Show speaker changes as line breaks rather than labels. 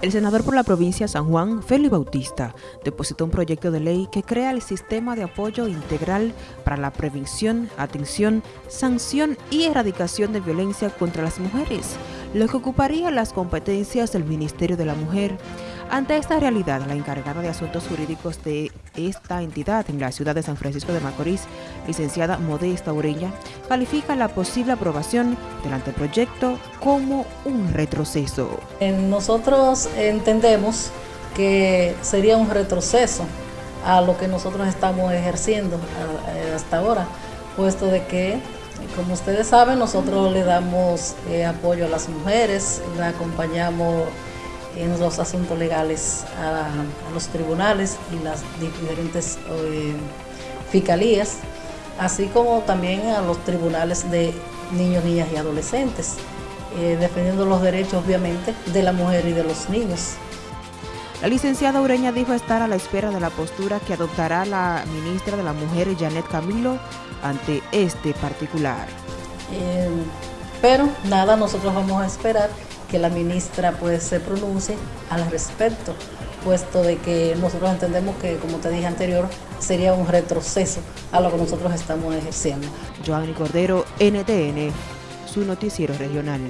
El senador por la provincia de San Juan, Félix Bautista, depositó un proyecto de ley que crea el sistema de apoyo integral para la prevención, atención, sanción y erradicación de violencia contra las mujeres, lo que ocuparía las competencias del Ministerio de la Mujer. Ante esta realidad, la encargada de asuntos jurídicos de esta entidad en la ciudad de San Francisco de Macorís, licenciada Modesta Ureña, califica la posible aprobación del anteproyecto como un retroceso.
Nosotros entendemos que sería un retroceso a lo que nosotros estamos ejerciendo eh, hasta ahora, puesto de que, como ustedes saben, nosotros le damos eh, apoyo a las mujeres, la acompañamos en los asuntos legales a, los tribunales y las diferentes eh, fiscalías, así como también a los tribunales de niños, niñas y adolescentes, defendiendo los derechos obviamente de la mujer y de los niños.
La licenciada Ureña dijo estar a la espera de la postura que adoptará la ministra de la Mujer, Janet Camilo, ante este particular.
Eh, pero nada, nosotros vamos a esperar que la ministra pues se pronuncie al respecto, puesto de que nosotros entendemos que, como te dije anterior, sería un retroceso a lo que nosotros estamos ejerciendo.
Joanny Cordero, NTN, su noticiero regional.